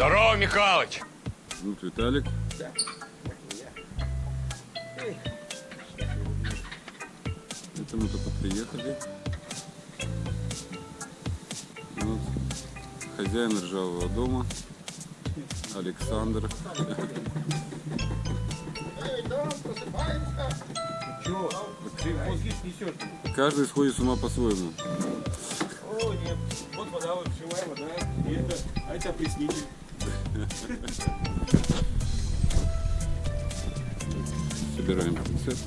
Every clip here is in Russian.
Здорово, Михалыч. Вот Виталик. Это мы только приехали. Вот. Хозяин ржавого дома. Александр. Каждый сходит с ума по-своему. О, нет. Вот вода, вот живая вода. И это, а это опреснитель. Собираем пинцет.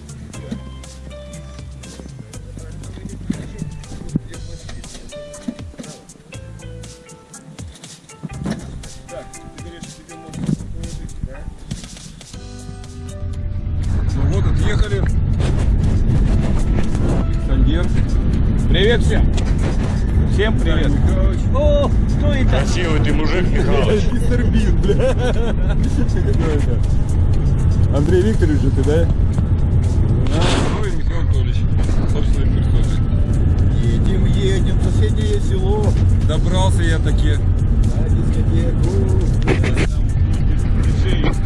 Так, ты говоришь, тебе можно положить, да? Ну вот, отъехали. Кондер. Привет всем! Всем привет! О, кто это? Красивый ты мужик, Михалыч. Мистер Бин, бля. Кто это? Андрей Викторович, ты, да? Ну и Михаил Анатольевич. Едем, едем соседнее село. Добрался я таки. На дискотеку.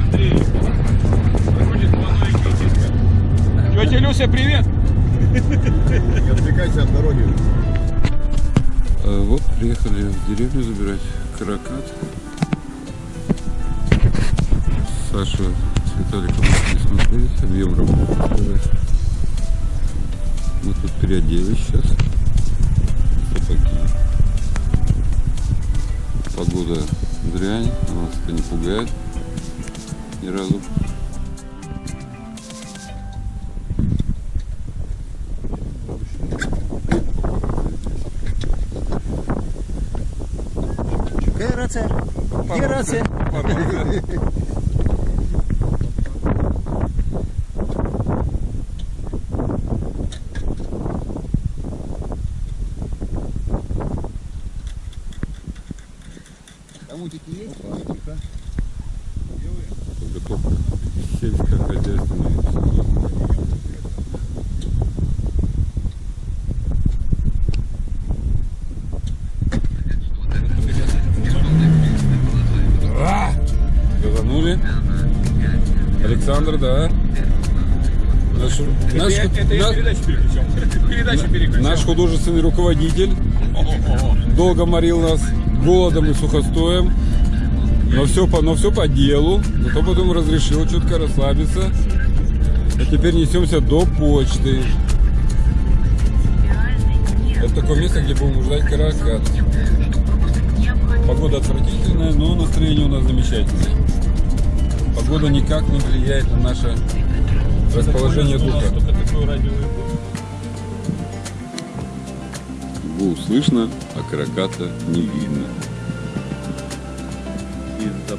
Андрей. Выходит молодой. Тетя Люся, привет! Не отвлекайся от дороги. А, вот приехали в деревню забирать каракат. Саша с Виталиком не смотреть, объем работы. Мы тут переоделись сейчас. Сапоги. Погода дрянь, нас это не пугает ни разу. Pode ser. Pode. Александр, да. Наш, наш, это, это я наш- передачу. Передачу переключал. наш художественный руководитель долго морил нас голодом и сухостоем. Но все по, но все по делу. Зато потом разрешил чутко расслабиться. А теперь несемся до почты. Это такое место, где будем ждать каракат. Погода отвратительная, но настроение у нас замечательное. Погода никак не влияет на наше расположение духа. Гул слышно, а караката не видно. Из-за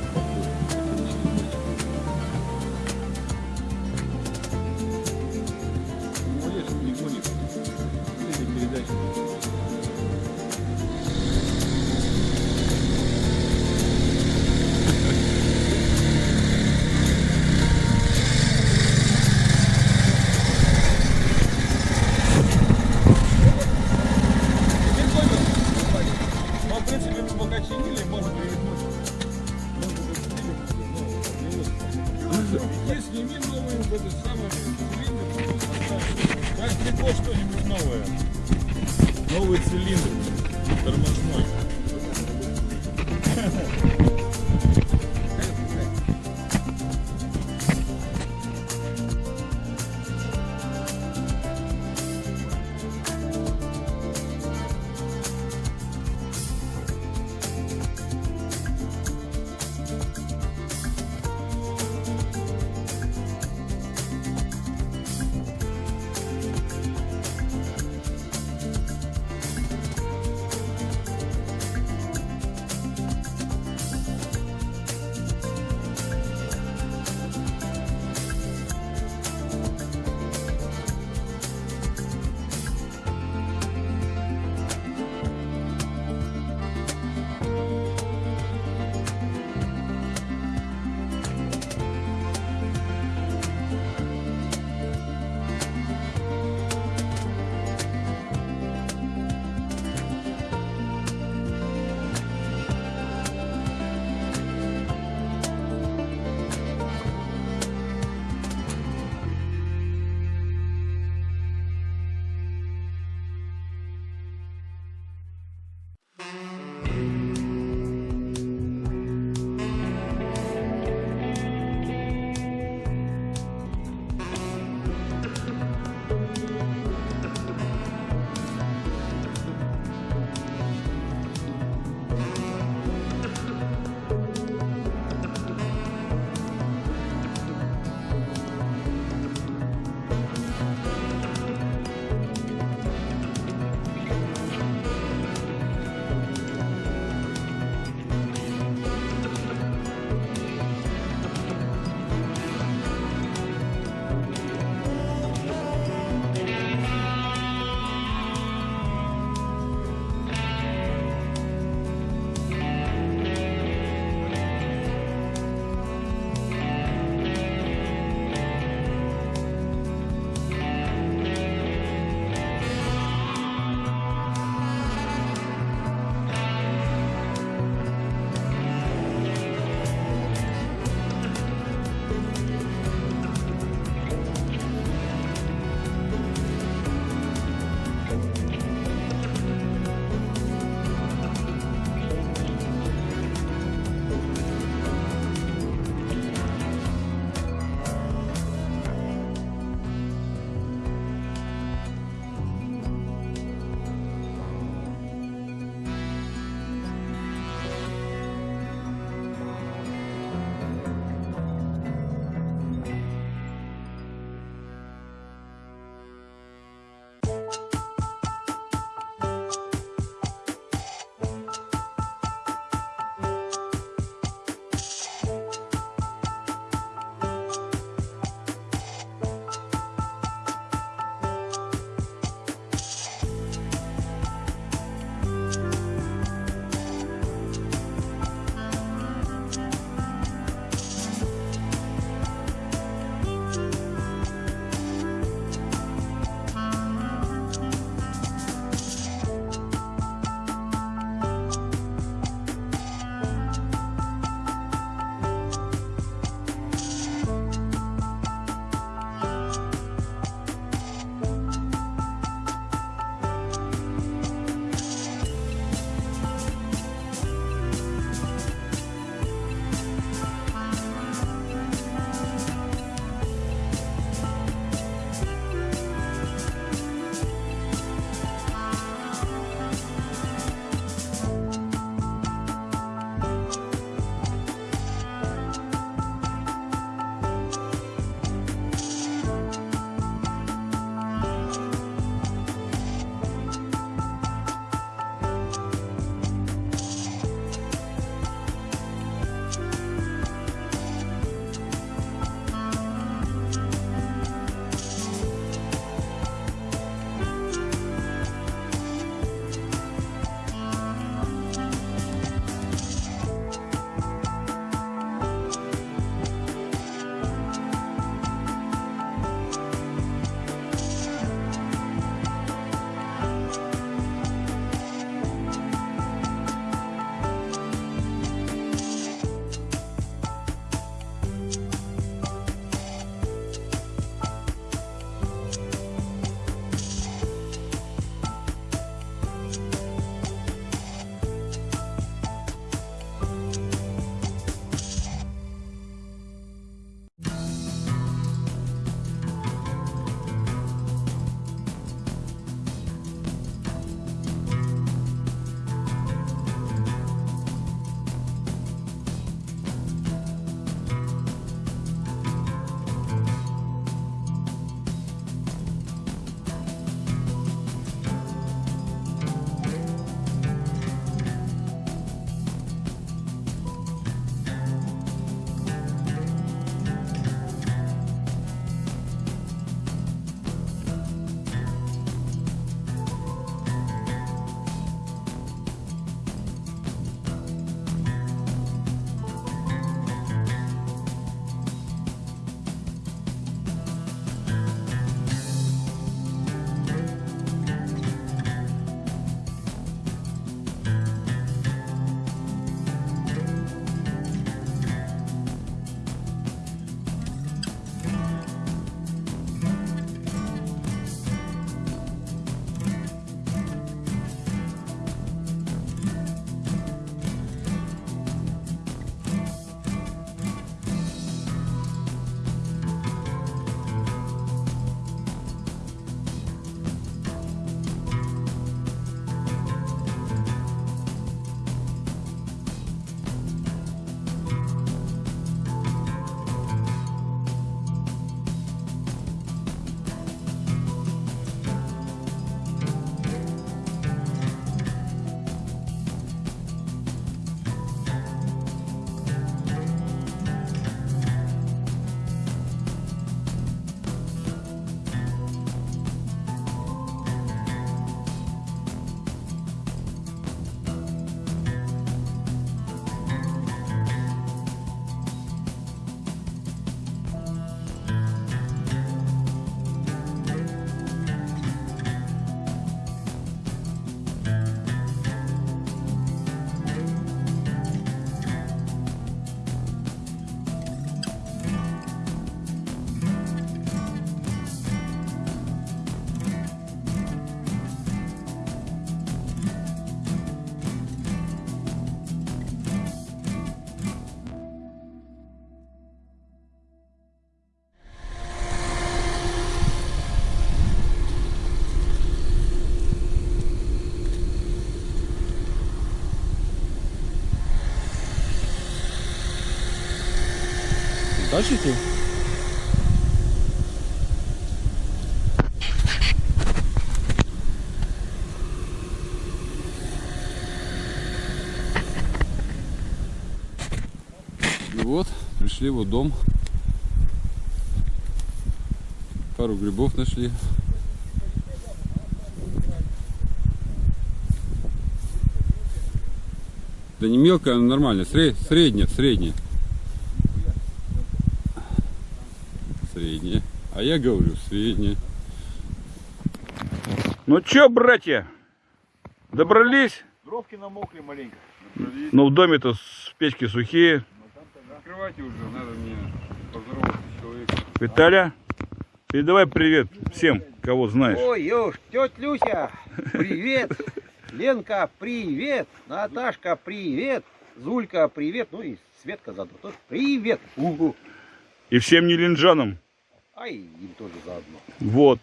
Тащите? И вот, пришли в дом. Пару грибов нашли. Да не мелкая, а нормально. Сре- средняя, средняя. Средняя. А я говорю, средняя. Ну чё, братья, добрались? Дровки намокли маленько. Ну в доме-то печки сухие. Открывайте уже, надо мне поздороваться с человеком. Виталя, передавай привет всем, кого знаешь. Ой, Ёж, тетя Люся, привет. Ленка, привет. Наташка, привет. Зулька, привет. Ну и Светка заодно тоже. Привет. Угу. И всем нелинджанам. Ай, им тоже заодно. Вот.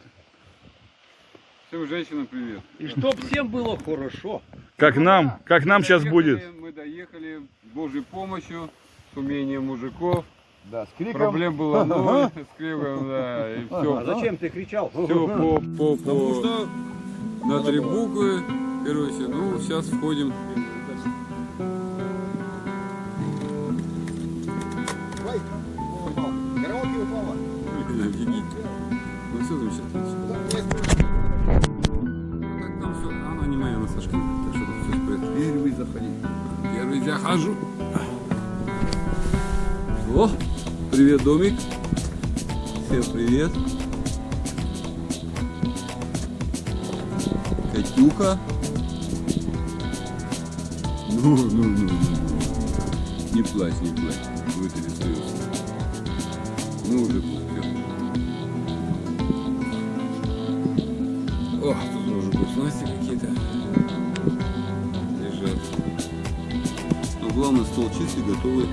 Всем женщинам привет. И чтоб всем было хорошо. Как нам, как нам сейчас Доехали, будет. Мы доехали с Божьей помощью, с умением мужиков. Да, с криком. Проблем было ноль, с криком, да, и все. А зачем ты кричал? Все по, по, Потому что на три буквы, короче, ну, сейчас входим. Офигеть. Ну, все замечательно. Ну, как там все? Она не моя, она Сашка. Так что тут все порядке. Первый заходи. Первый захожу. О, привет, домик. Всем привет. Катюха. Ну, ну, ну, ну. Не плачь, не плачь. Вытри слезы. Ну, уже пустил. О, тут уже вкусности какие-то лежат. Но главное, стол чистый, готовый к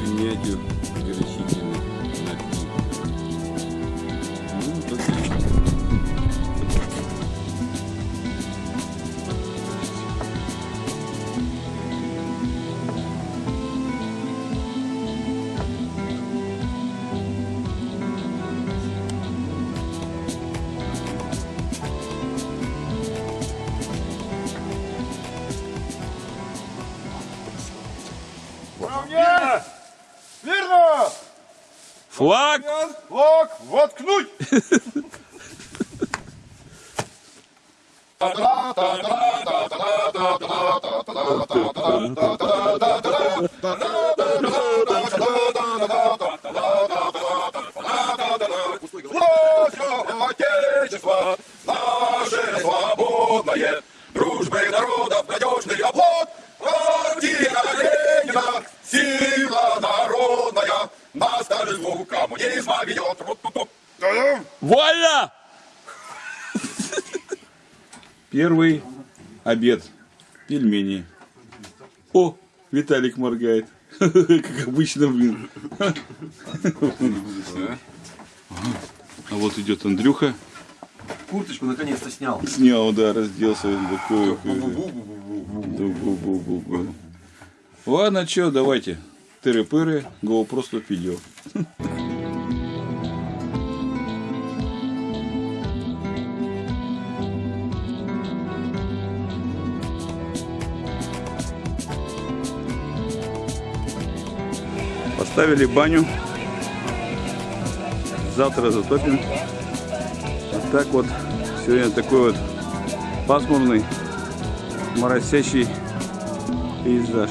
принятию Флаг! Лок, воткнуть! Первый обед. Пельмени. О, Виталик моргает. Как обычно, блин. А вот идет Андрюха. Курточку наконец-то снял. Снял, да, разделся. Такой. Ладно, что, давайте. Тыры-пыры, GoPro 100 видео. Поставили баню. Завтра затопим. Вот так вот. Сегодня такой вот пасмурный, моросящий пейзаж.